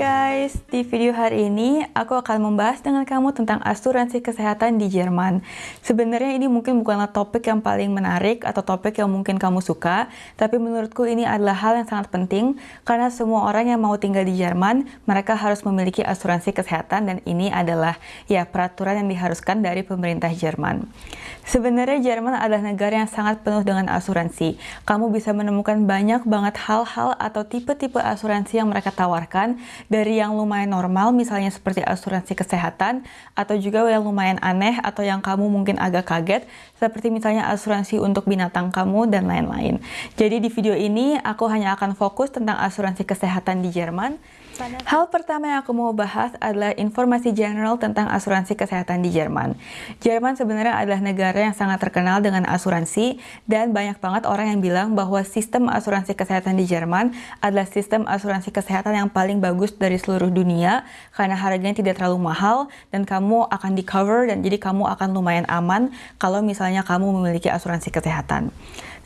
guys, di video hari ini aku akan membahas dengan kamu tentang asuransi kesehatan di Jerman. Sebenarnya ini mungkin bukanlah topik yang paling menarik atau topik yang mungkin kamu suka, tapi menurutku ini adalah hal yang sangat penting karena semua orang yang mau tinggal di Jerman, mereka harus memiliki asuransi kesehatan dan ini adalah ya peraturan yang diharuskan dari pemerintah Jerman. Sebenarnya Jerman adalah negara yang sangat penuh dengan asuransi. Kamu bisa menemukan banyak banget hal-hal atau tipe-tipe asuransi yang mereka tawarkan dari yang lumayan normal misalnya seperti asuransi kesehatan atau juga yang lumayan aneh atau yang kamu mungkin agak kaget seperti misalnya asuransi untuk binatang kamu dan lain-lain. Jadi di video ini aku hanya akan fokus tentang asuransi kesehatan di Jerman Hal pertama yang aku mau bahas adalah informasi general tentang asuransi kesehatan di Jerman. Jerman sebenarnya adalah negara yang sangat terkenal dengan asuransi dan banyak banget orang yang bilang bahwa sistem asuransi kesehatan di Jerman adalah sistem asuransi kesehatan yang paling bagus dari seluruh dunia karena harganya tidak terlalu mahal dan kamu akan di cover dan jadi kamu akan lumayan aman kalau misalnya kamu memiliki asuransi kesehatan.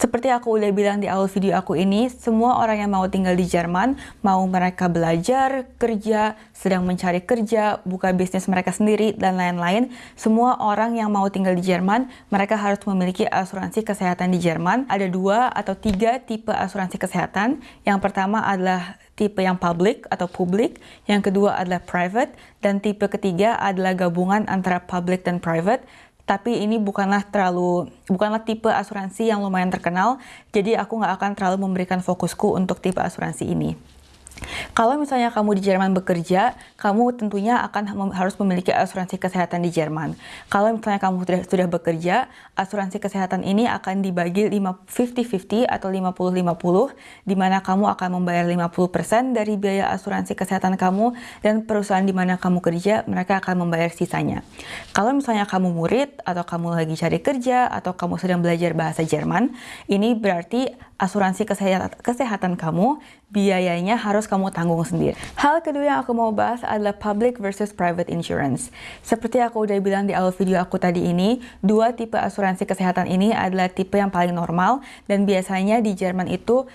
Seperti aku udah bilang di awal video aku ini, semua orang yang mau tinggal di Jerman, mau mereka belajar, kerja, sedang mencari kerja, buka bisnis mereka sendiri, dan lain-lain, semua orang yang mau tinggal di Jerman, mereka harus memiliki asuransi kesehatan di Jerman. Ada dua atau tiga tipe asuransi kesehatan. Yang pertama adalah tipe yang public atau publik, yang kedua adalah private, dan tipe ketiga adalah gabungan antara public dan private tapi ini bukanlah terlalu bukanlah tipe asuransi yang lumayan terkenal, jadi aku nggak akan terlalu memberikan fokusku untuk tipe asuransi ini. Kalau misalnya kamu di Jerman bekerja, kamu tentunya akan mem harus memiliki asuransi kesehatan di Jerman. Kalau misalnya kamu sudah, sudah bekerja, asuransi kesehatan ini akan dibagi 50-50 atau 50-50, di mana kamu akan membayar 50% dari biaya asuransi kesehatan kamu, dan perusahaan di mana kamu kerja, mereka akan membayar sisanya. Kalau misalnya kamu murid, atau kamu lagi cari kerja, atau kamu sedang belajar bahasa Jerman, ini berarti asuransi kesehatan, kesehatan kamu, biayanya harus kamu tanggung sendiri. Hal kedua yang aku mau bahas adalah public versus private insurance. Seperti aku udah bilang di awal video aku tadi ini, dua tipe asuransi kesehatan ini adalah tipe yang paling normal dan biasanya di Jerman itu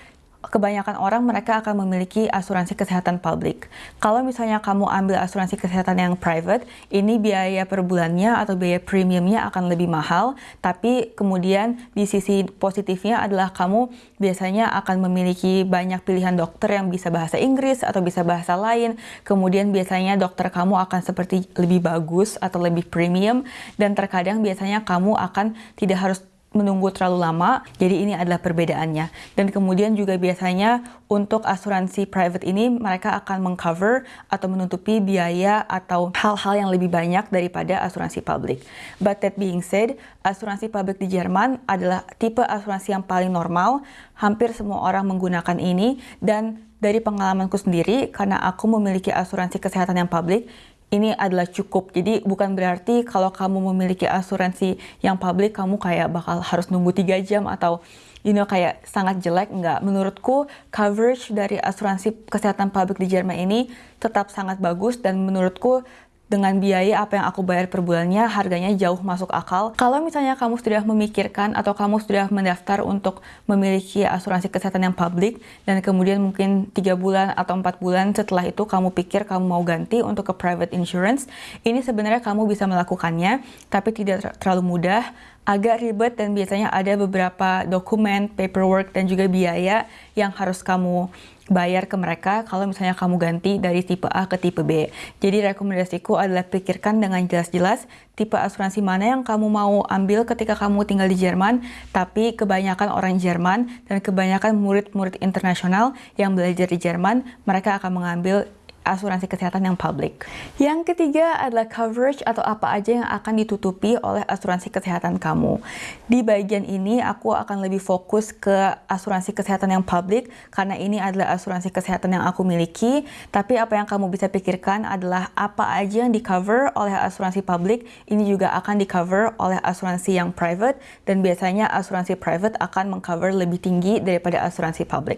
kebanyakan orang mereka akan memiliki asuransi kesehatan publik. Kalau misalnya kamu ambil asuransi kesehatan yang private, ini biaya per bulannya atau biaya premiumnya akan lebih mahal, tapi kemudian di sisi positifnya adalah kamu biasanya akan memiliki banyak pilihan dokter yang bisa bahasa Inggris atau bisa bahasa lain. Kemudian biasanya dokter kamu akan seperti lebih bagus atau lebih premium dan terkadang biasanya kamu akan tidak harus menunggu terlalu lama, jadi ini adalah perbedaannya. Dan kemudian juga biasanya untuk asuransi private ini mereka akan mengcover atau menutupi biaya atau hal-hal yang lebih banyak daripada asuransi publik. But that being said, asuransi publik di Jerman adalah tipe asuransi yang paling normal, hampir semua orang menggunakan ini dan dari pengalamanku sendiri, karena aku memiliki asuransi kesehatan yang publik, ini adalah cukup. Jadi bukan berarti kalau kamu memiliki asuransi yang publik kamu kayak bakal harus nunggu tiga jam atau you know kayak sangat jelek enggak. Menurutku coverage dari asuransi kesehatan publik di Jerman ini tetap sangat bagus dan menurutku dengan biaya apa yang aku bayar per bulannya harganya jauh masuk akal. Kalau misalnya kamu sudah memikirkan atau kamu sudah mendaftar untuk memiliki asuransi kesehatan yang publik dan kemudian mungkin tiga bulan atau empat bulan setelah itu kamu pikir kamu mau ganti untuk ke private insurance, ini sebenarnya kamu bisa melakukannya tapi tidak terlalu mudah agak ribet dan biasanya ada beberapa dokumen, paperwork, dan juga biaya yang harus kamu bayar ke mereka kalau misalnya kamu ganti dari tipe A ke tipe B. Jadi rekomendasiku adalah pikirkan dengan jelas-jelas tipe asuransi mana yang kamu mau ambil ketika kamu tinggal di Jerman, tapi kebanyakan orang Jerman dan kebanyakan murid-murid internasional yang belajar di Jerman, mereka akan mengambil asuransi kesehatan yang publik. Yang ketiga adalah coverage atau apa aja yang akan ditutupi oleh asuransi kesehatan kamu. Di bagian ini aku akan lebih fokus ke asuransi kesehatan yang publik karena ini adalah asuransi kesehatan yang aku miliki. Tapi apa yang kamu bisa pikirkan adalah apa aja yang di cover oleh asuransi publik ini juga akan di cover oleh asuransi yang private dan biasanya asuransi private akan mengcover lebih tinggi daripada asuransi publik.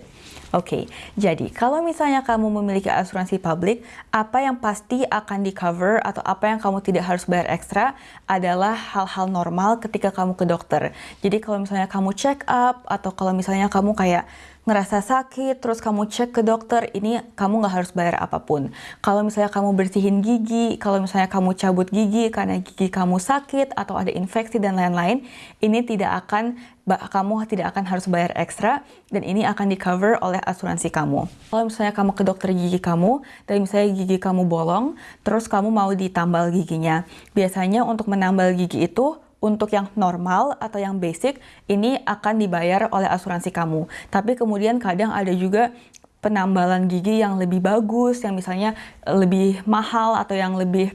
Oke, okay, jadi kalau misalnya kamu memiliki asuransi publik, apa yang pasti akan di cover atau apa yang kamu tidak harus bayar ekstra adalah hal-hal normal ketika kamu ke dokter. Jadi kalau misalnya kamu check up atau kalau misalnya kamu kayak ngerasa sakit, terus kamu cek ke dokter, ini kamu nggak harus bayar apa pun. Kalau misalnya kamu bersihin gigi, kalau misalnya kamu cabut gigi karena gigi kamu sakit atau ada infeksi dan lain-lain, ini tidak akan kamu tidak akan harus bayar ekstra dan ini akan di cover oleh asuransi kamu. Kalau misalnya kamu ke dokter gigi kamu dan misalnya gigi kamu bolong, terus kamu mau ditambal giginya. Biasanya untuk menambal gigi itu untuk yang normal atau yang basic ini akan dibayar oleh asuransi kamu. Tapi kemudian kadang ada juga penambalan gigi yang lebih bagus, yang misalnya lebih mahal atau yang lebih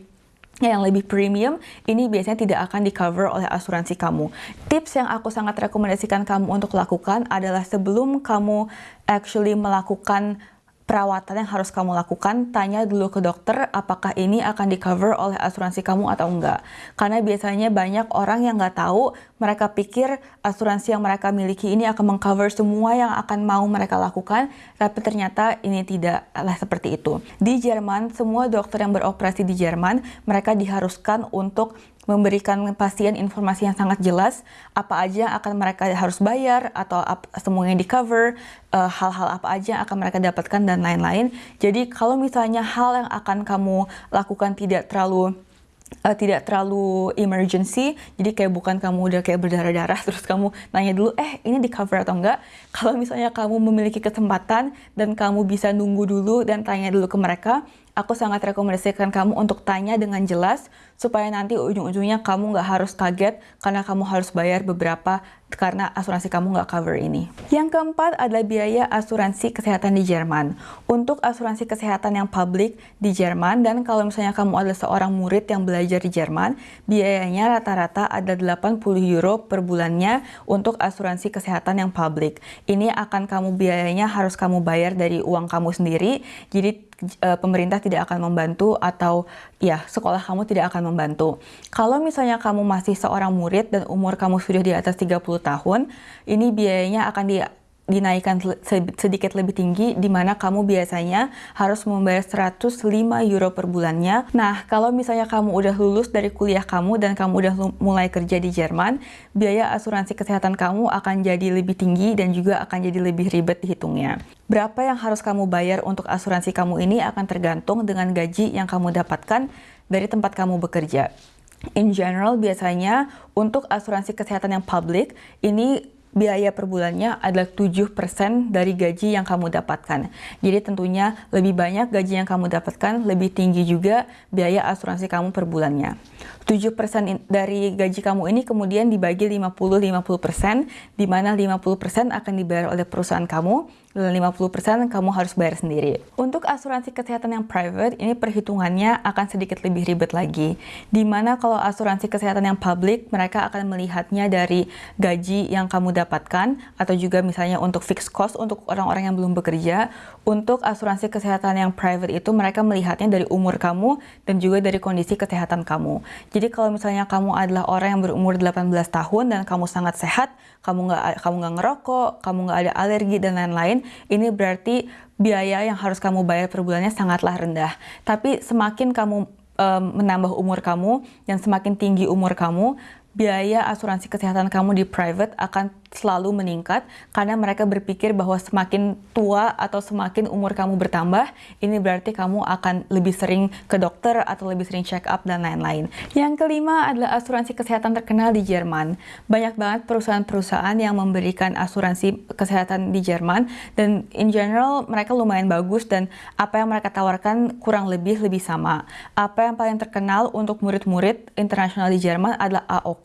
yang lebih premium, ini biasanya tidak akan di cover oleh asuransi kamu. Tips yang aku sangat rekomendasikan kamu untuk lakukan adalah sebelum kamu actually melakukan perawatan yang harus kamu lakukan, tanya dulu ke dokter apakah ini akan di cover oleh asuransi kamu atau enggak. Karena biasanya banyak orang yang nggak tahu, mereka pikir asuransi yang mereka miliki ini akan mengcover semua yang akan mau mereka lakukan, tapi ternyata ini tidaklah seperti itu. Di Jerman, semua dokter yang beroperasi di Jerman, mereka diharuskan untuk memberikan pasien informasi yang sangat jelas apa aja yang akan mereka harus bayar atau semuanya di cover eh, hal-hal uh, apa aja yang akan mereka dapatkan dan lain-lain. Jadi kalau misalnya hal yang akan kamu lakukan tidak terlalu uh, tidak terlalu emergency jadi kayak bukan kamu udah kayak berdarah-darah terus kamu nanya dulu eh ini di cover atau enggak? Kalau misalnya kamu memiliki kesempatan dan kamu bisa nunggu dulu dan tanya dulu ke mereka aku sangat rekomendasikan kamu untuk tanya dengan jelas supaya nanti ujung-ujungnya kamu nggak harus kaget karena kamu harus bayar beberapa karena asuransi kamu nggak cover ini. Yang keempat adalah biaya asuransi kesehatan di Jerman. Untuk asuransi kesehatan yang publik di Jerman dan kalau misalnya kamu adalah seorang murid yang belajar di Jerman, biayanya rata-rata ada 80 euro per bulannya untuk asuransi kesehatan yang publik. Ini akan kamu biayanya harus kamu bayar dari uang kamu sendiri. Jadi uh, pemerintah tidak akan membantu atau ya sekolah kamu tidak akan membantu. Kalau misalnya kamu masih seorang murid dan umur kamu sudah di atas 30 tahun, ini biayanya akan di dinaikkan sedikit lebih tinggi di mana kamu biasanya harus membayar 105 euro per bulannya. Nah, kalau misalnya kamu udah lulus dari kuliah kamu dan kamu udah mulai kerja di Jerman, biaya asuransi kesehatan kamu akan jadi lebih tinggi dan juga akan jadi lebih ribet dihitungnya. Berapa yang harus kamu bayar untuk asuransi kamu ini akan tergantung dengan gaji yang kamu dapatkan dari tempat kamu bekerja. In general, biasanya untuk asuransi kesehatan yang publik, ini biaya per bulannya adalah 7% dari gaji yang kamu dapatkan. Jadi tentunya lebih banyak gaji yang kamu dapatkan, lebih tinggi juga biaya asuransi kamu per bulannya. 7% dari gaji kamu ini kemudian dibagi 50-50%, di mana 50% akan dibayar oleh perusahaan kamu, dan 50% kamu harus bayar sendiri. Untuk asuransi kesehatan yang private, ini perhitungannya akan sedikit lebih ribet lagi. Di mana kalau asuransi kesehatan yang public, mereka akan melihatnya dari gaji yang kamu dapatkan, atau juga misalnya untuk fixed cost untuk orang-orang yang belum bekerja. Untuk asuransi kesehatan yang private itu, mereka melihatnya dari umur kamu, dan juga dari kondisi kesehatan kamu. Jadi kalau misalnya kamu adalah orang yang berumur 18 tahun dan kamu sangat sehat, kamu nggak kamu nggak ngerokok, kamu nggak ada alergi dan lain-lain, ini berarti biaya yang harus kamu bayar per bulannya sangatlah rendah. Tapi semakin kamu um, menambah umur kamu dan semakin tinggi umur kamu, biaya asuransi kesehatan kamu di private akan selalu meningkat karena mereka berpikir bahwa semakin tua atau semakin umur kamu bertambah, ini berarti kamu akan lebih sering ke dokter atau lebih sering check up dan lain-lain. Yang kelima adalah asuransi kesehatan terkenal di Jerman. Banyak banget perusahaan-perusahaan yang memberikan asuransi kesehatan di Jerman dan in general mereka lumayan bagus dan apa yang mereka tawarkan kurang lebih lebih sama. Apa yang paling terkenal untuk murid-murid internasional di Jerman adalah AOK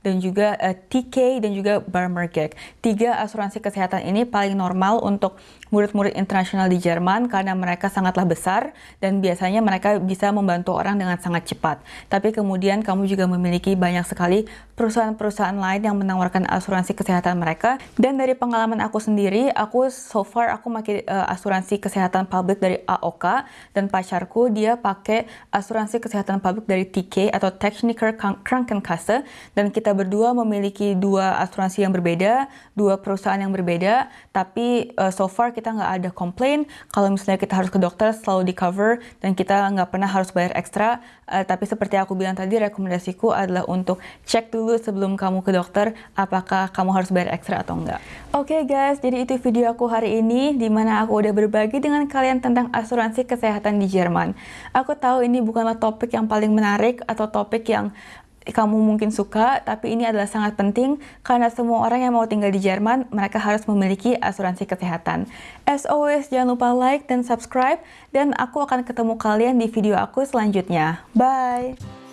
dan juga uh, eh, TK dan juga Barmer Market. Tiga asuransi kesehatan ini paling normal untuk murid-murid internasional di Jerman karena mereka sangatlah besar dan biasanya mereka bisa membantu orang dengan sangat cepat. Tapi kemudian kamu juga memiliki banyak sekali perusahaan-perusahaan lain yang menawarkan asuransi kesehatan mereka. Dan dari pengalaman aku sendiri, aku so far aku pakai uh, asuransi kesehatan publik dari AOK dan pacarku dia pakai asuransi kesehatan publik dari TK atau Techniker Krankenkasse dan kita berdua memiliki dua asuransi yang berbeda dua perusahaan yang berbeda, tapi uh, so far kita nggak ada komplain. Kalau misalnya kita harus ke dokter selalu di cover dan kita nggak pernah harus bayar ekstra. Uh, tapi seperti aku bilang tadi, rekomendasiku adalah untuk cek dulu dulu sebelum kamu ke dokter apakah kamu harus bayar ekstra atau enggak. Oke okay guys, jadi itu video aku hari ini di mana aku udah berbagi dengan kalian tentang asuransi kesehatan di Jerman. Aku tahu ini bukanlah topik yang paling menarik atau topik yang kamu mungkin suka, tapi ini adalah sangat penting karena semua orang yang mau tinggal di Jerman, mereka harus memiliki asuransi kesehatan. As always, jangan lupa like dan subscribe, dan aku akan ketemu kalian di video aku selanjutnya. Bye!